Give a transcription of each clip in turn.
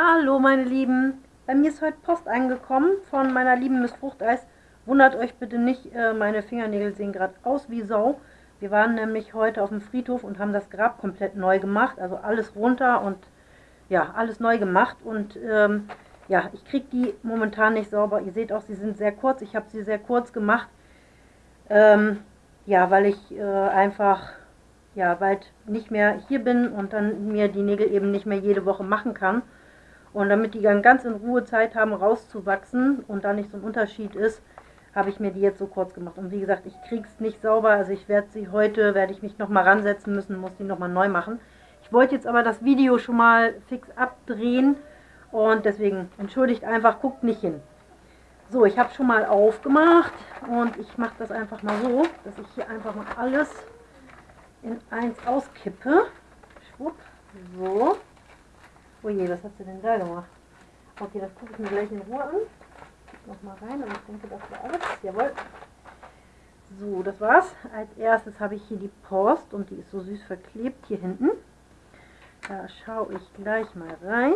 Hallo meine Lieben, bei mir ist heute Post angekommen von meiner lieben Miss Fruchteis. Wundert euch bitte nicht, äh, meine Fingernägel sehen gerade aus wie Sau. Wir waren nämlich heute auf dem Friedhof und haben das Grab komplett neu gemacht, also alles runter und ja, alles neu gemacht und ähm, ja, ich kriege die momentan nicht sauber. Ihr seht auch, sie sind sehr kurz. Ich habe sie sehr kurz gemacht. Ähm, ja, weil ich äh, einfach ja, bald nicht mehr hier bin und dann mir die Nägel eben nicht mehr jede Woche machen kann. Und damit die dann ganz in Ruhe Zeit haben, rauszuwachsen und da nicht so ein Unterschied ist, habe ich mir die jetzt so kurz gemacht. Und wie gesagt, ich kriege es nicht sauber, also ich werde sie heute, werde ich mich nochmal ransetzen müssen, muss die nochmal neu machen. Ich wollte jetzt aber das Video schon mal fix abdrehen und deswegen entschuldigt einfach, guckt nicht hin. So, ich habe schon mal aufgemacht und ich mache das einfach mal so, dass ich hier einfach mal alles in eins auskippe. Schwupp, so. Oh was hat sie denn da gemacht? Okay, das gucke ich mir gleich in Ruhe an. Nochmal rein, aber ich denke, das war alles. Jawohl. So, das war's. Als erstes habe ich hier die Post und die ist so süß verklebt hier hinten. Da schaue ich gleich mal rein.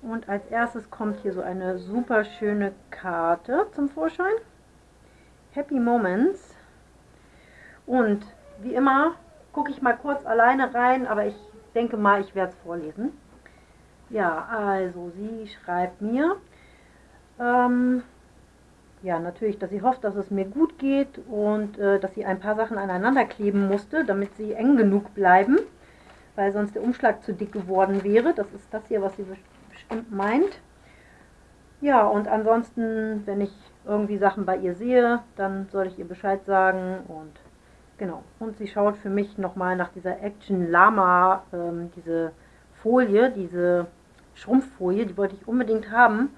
Und als erstes kommt hier so eine super schöne Karte zum Vorschein. Happy Moments. Und wie immer gucke ich mal kurz alleine rein, aber ich denke mal, ich werde es vorlesen. Ja, also sie schreibt mir, ähm, ja, natürlich, dass sie hofft, dass es mir gut geht und äh, dass sie ein paar Sachen aneinander kleben musste, damit sie eng genug bleiben, weil sonst der Umschlag zu dick geworden wäre. Das ist das hier, was sie bestimmt meint. Ja, und ansonsten, wenn ich irgendwie Sachen bei ihr sehe, dann soll ich ihr Bescheid sagen und Genau. Und sie schaut für mich nochmal nach dieser Action Lama, ähm, diese Folie, diese Schrumpffolie, die wollte ich unbedingt haben.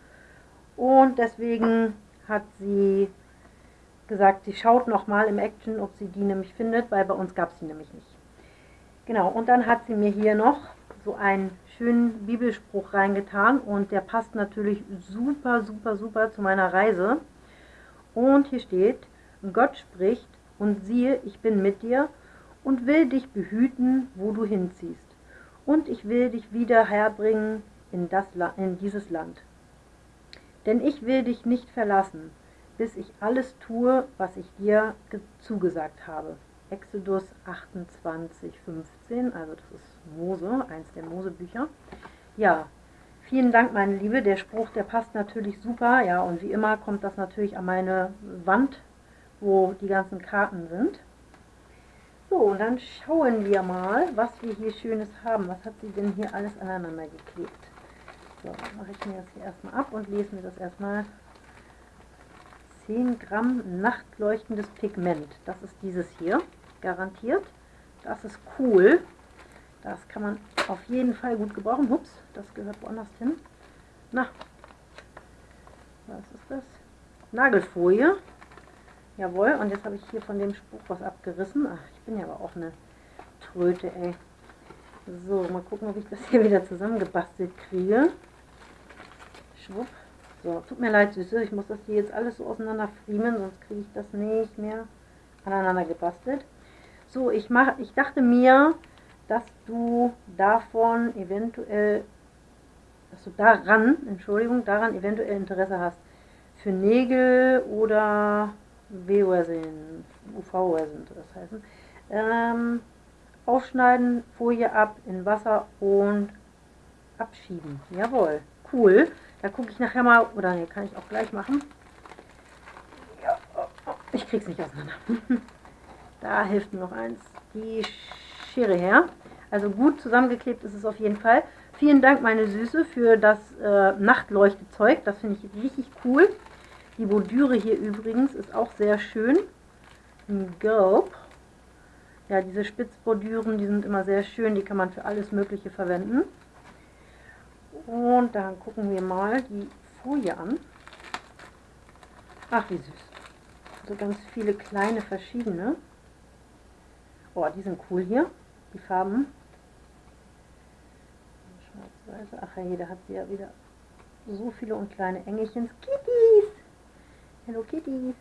Und deswegen hat sie gesagt, sie schaut nochmal im Action, ob sie die nämlich findet, weil bei uns gab es die nämlich nicht. Genau, und dann hat sie mir hier noch so einen schönen Bibelspruch reingetan und der passt natürlich super, super, super zu meiner Reise. Und hier steht, Gott spricht, und siehe, ich bin mit dir und will dich behüten, wo du hinziehst. Und ich will dich wieder herbringen in, das, in dieses Land. Denn ich will dich nicht verlassen, bis ich alles tue, was ich dir zugesagt habe. Exodus 28, 15, also das ist Mose, eins der Mosebücher. Ja, vielen Dank, meine Liebe. Der Spruch, der passt natürlich super. Ja, und wie immer kommt das natürlich an meine Wand wo die ganzen Karten sind. So, und dann schauen wir mal, was wir hier Schönes haben. Was hat sie denn hier alles aneinander geklebt? So, mache ich mir das hier erstmal ab und lese mir das erstmal. 10 Gramm nachtleuchtendes Pigment. Das ist dieses hier, garantiert. Das ist cool. Das kann man auf jeden Fall gut gebrauchen. Ups, das gehört woanders hin. Na, was ist das? Nagelfolie. Jawohl, und jetzt habe ich hier von dem Spruch was abgerissen. Ach, ich bin ja aber auch eine Tröte, ey. So, mal gucken, ob ich das hier wieder zusammengebastelt kriege. Schwupp. So, tut mir leid, Süße, ich muss das hier jetzt alles so auseinander friemeln, sonst kriege ich das nicht mehr aneinander gebastelt. So, ich, mach, ich dachte mir, dass du davon eventuell, dass du daran, Entschuldigung, daran eventuell Interesse hast. Für Nägel oder W-Resin, UV-Resin soll das heißen. Ähm, aufschneiden, Folie ab, in Wasser und abschieben. Jawohl, cool. Da gucke ich nachher mal, oder ne, kann ich auch gleich machen. Ja, ich krieg's nicht auseinander. da hilft mir noch eins, die Schere her. Also gut zusammengeklebt ist es auf jeden Fall. Vielen Dank, meine Süße, für das äh, Nachtleuchtezeug. Das finde ich richtig cool. Die Bordüre hier übrigens ist auch sehr schön. Ein Gelb. Ja, diese Spitzbordüren, die sind immer sehr schön. Die kann man für alles Mögliche verwenden. Und dann gucken wir mal die Folie an. Ach, wie süß. So ganz viele kleine verschiedene. Oh, die sind cool hier. Die Farben. Ach ja, da hat sie ja wieder so viele und kleine Engelchen. Kitties! Hello Kitties.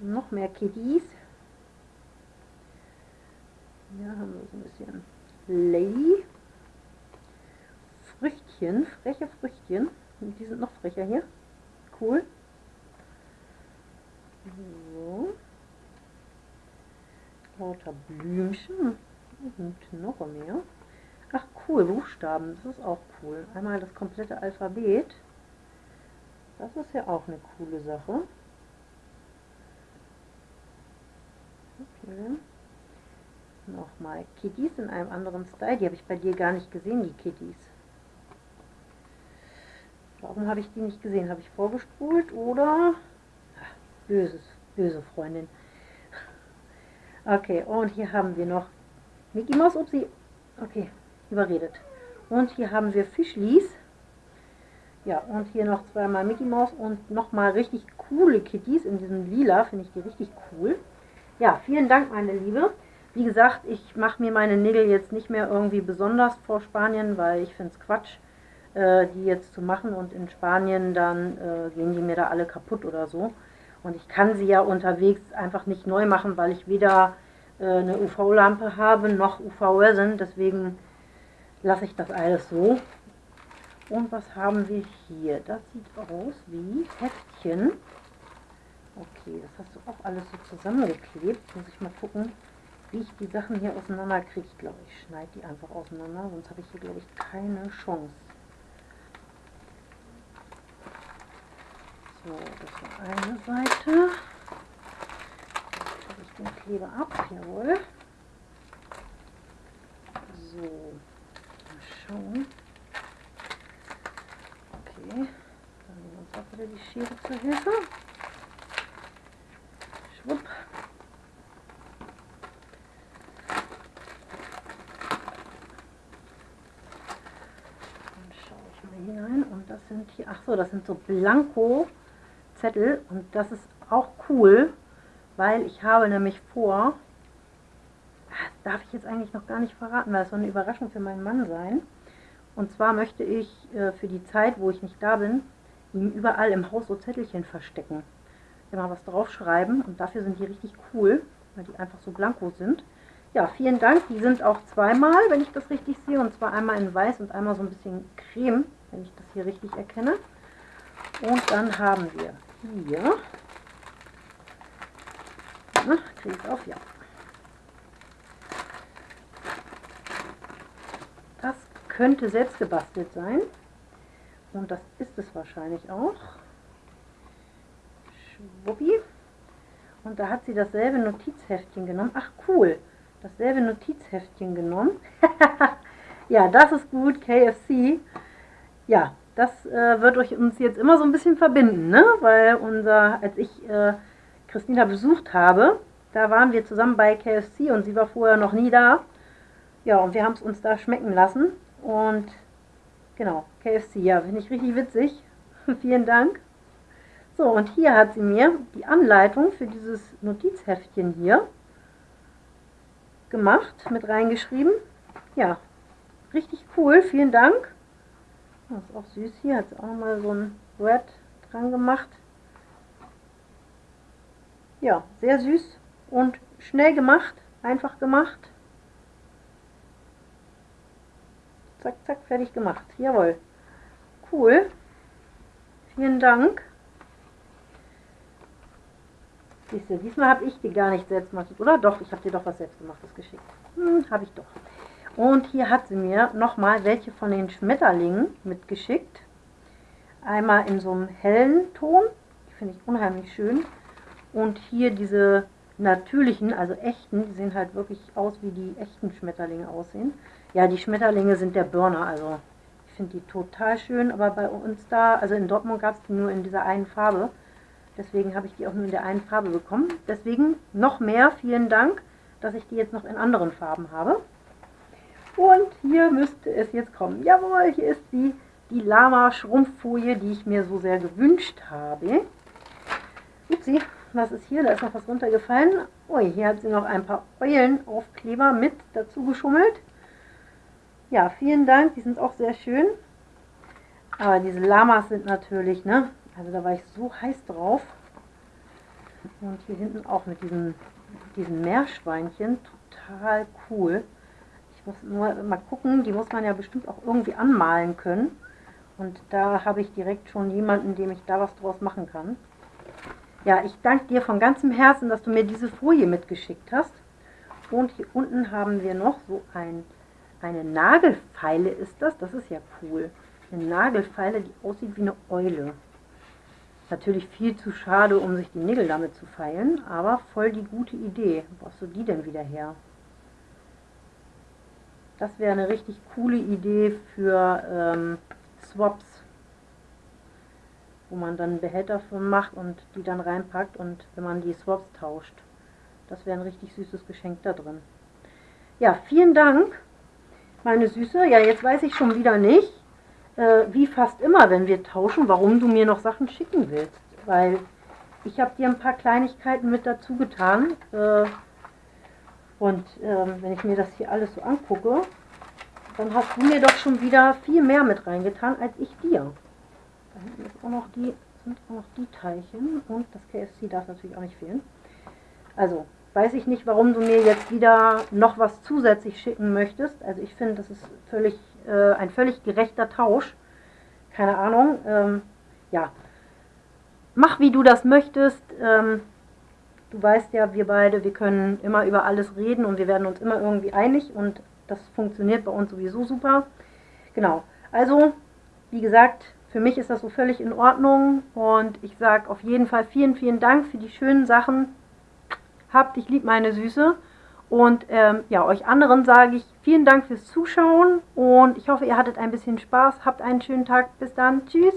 Noch mehr Kitties. Hier haben wir so ein bisschen Lady. Früchtchen, freche Früchtchen. Die sind noch frecher hier. Cool. So. Lauter Blümchen und noch mehr. Ach cool, Buchstaben, das ist auch cool. Einmal das komplette Alphabet. Das ist ja auch eine coole Sache. Okay. Nochmal Kitties in einem anderen Style. Die habe ich bei dir gar nicht gesehen, die Kitties. Warum habe ich die nicht gesehen? Habe ich vorgespult oder? Ach, böses, böse Freundin. Okay, und hier haben wir noch Mickey Mouse, upsie. Okay, überredet. Und hier haben wir Fischlis. Ja, und hier noch zweimal Mickey Mouse und nochmal richtig coole Kitties in diesem Lila. Finde ich die richtig cool. Ja, vielen Dank, meine Liebe. Wie gesagt, ich mache mir meine Nägel jetzt nicht mehr irgendwie besonders vor Spanien, weil ich finde es Quatsch, äh, die jetzt zu machen. Und in Spanien dann äh, gehen die mir da alle kaputt oder so. Und ich kann sie ja unterwegs einfach nicht neu machen, weil ich weder äh, eine UV-Lampe habe noch UV-Resin. Deswegen lasse ich das alles so. Und was haben wir hier? Das sieht aus wie Heftchen. Okay, das hast du auch alles so zusammengeklebt. Muss ich mal gucken, wie ich die Sachen hier auseinander kriege. Ich glaube, ich schneide die einfach auseinander, sonst habe ich hier, glaube ich, keine Chance. So, das war eine Seite. Jetzt ich den Kleber ab, jawohl. So, mal schauen. Okay, dann nehmen wir uns auch wieder die Schere zur Hilfe. Schwupp. Dann schaue ich mal hinein und das sind hier, ach so, das sind so Blanko Zettel und das ist auch cool, weil ich habe nämlich vor, das darf ich jetzt eigentlich noch gar nicht verraten, weil es soll eine Überraschung für meinen Mann sein. Und zwar möchte ich äh, für die Zeit, wo ich nicht da bin, ihm überall im Haus so Zettelchen verstecken. Immer was draufschreiben und dafür sind die richtig cool, weil die einfach so blanko sind. Ja, vielen Dank. Die sind auch zweimal, wenn ich das richtig sehe. Und zwar einmal in weiß und einmal so ein bisschen creme, wenn ich das hier richtig erkenne. Und dann haben wir hier. Kriege ich auf? Ja. Das könnte selbst gebastelt sein. Und das ist es wahrscheinlich auch. Schwuppi. Und da hat sie dasselbe Notizheftchen genommen. Ach cool, dasselbe Notizheftchen genommen. ja, das ist gut, KFC. Ja, das äh, wird euch uns jetzt immer so ein bisschen verbinden, ne? Weil unser, als ich äh, Christina besucht habe, da waren wir zusammen bei KFC und sie war vorher noch nie da. Ja, und wir haben es uns da schmecken lassen. Und genau, KFC, ja, finde ich richtig witzig. Vielen Dank. So, und hier hat sie mir die Anleitung für dieses Notizheftchen hier gemacht, mit reingeschrieben. Ja, richtig cool, vielen Dank. Das ist auch süß hier, hat sie auch nochmal so ein Red dran gemacht. Ja, sehr süß und schnell gemacht, einfach gemacht. Zack, zack, fertig gemacht. Jawohl. Cool. Vielen Dank. Siehst du, diesmal habe ich dir gar nicht selbst gemacht, oder? Doch, ich habe dir doch was selbstgemachtes geschickt. Hm, habe ich doch. Und hier hat sie mir nochmal welche von den Schmetterlingen mitgeschickt. Einmal in so einem hellen Ton, die finde ich unheimlich schön. Und hier diese natürlichen, also echten, die sehen halt wirklich aus, wie die echten Schmetterlinge aussehen. Ja, die Schmetterlinge sind der Burner, also ich finde die total schön, aber bei uns da, also in Dortmund gab es die nur in dieser einen Farbe. Deswegen habe ich die auch nur in der einen Farbe bekommen. Deswegen noch mehr, vielen Dank, dass ich die jetzt noch in anderen Farben habe. Und hier müsste es jetzt kommen. Jawohl, hier ist sie, die Lama-Schrumpffolie, die ich mir so sehr gewünscht habe. Upsi, was ist hier? Da ist noch was runtergefallen. Ui, hier hat sie noch ein paar Eulenaufkleber mit dazu geschummelt. Ja, vielen Dank, die sind auch sehr schön. Aber diese Lamas sind natürlich, ne? Also da war ich so heiß drauf. Und hier hinten auch mit diesen, diesen Meerschweinchen. Total cool muss nur mal gucken, die muss man ja bestimmt auch irgendwie anmalen können. Und da habe ich direkt schon jemanden, dem ich da was draus machen kann. Ja, ich danke dir von ganzem Herzen, dass du mir diese Folie mitgeschickt hast. Und hier unten haben wir noch so ein, eine Nagelfeile ist das. Das ist ja cool. Eine Nagelfeile, die aussieht wie eine Eule. Natürlich viel zu schade, um sich die Nägel damit zu feilen, aber voll die gute Idee. Wo brauchst du die denn wieder her? Das wäre eine richtig coole Idee für ähm, Swaps, wo man dann einen Behälter von macht und die dann reinpackt und wenn man die Swaps tauscht. Das wäre ein richtig süßes Geschenk da drin. Ja, vielen Dank, meine Süße. Ja, jetzt weiß ich schon wieder nicht, äh, wie fast immer, wenn wir tauschen, warum du mir noch Sachen schicken willst. Weil ich habe dir ein paar Kleinigkeiten mit dazu getan. Äh, und äh, wenn ich mir das hier alles so angucke, dann hast du mir doch schon wieder viel mehr mit reingetan als ich dir. Da hinten ist auch noch die, sind auch noch die Teilchen und das KFC darf natürlich auch nicht fehlen. Also, weiß ich nicht, warum du mir jetzt wieder noch was zusätzlich schicken möchtest. Also ich finde, das ist völlig, äh, ein völlig gerechter Tausch. Keine Ahnung. Ähm, ja, mach wie du das möchtest. Ähm, du weißt ja, wir beide, wir können immer über alles reden und wir werden uns immer irgendwie einig und das funktioniert bei uns sowieso super. Genau. Also, wie gesagt, für mich ist das so völlig in Ordnung und ich sage auf jeden Fall vielen, vielen Dank für die schönen Sachen. Habt dich lieb, meine Süße. Und ähm, ja, euch anderen sage ich vielen Dank fürs Zuschauen und ich hoffe, ihr hattet ein bisschen Spaß. Habt einen schönen Tag. Bis dann. Tschüss.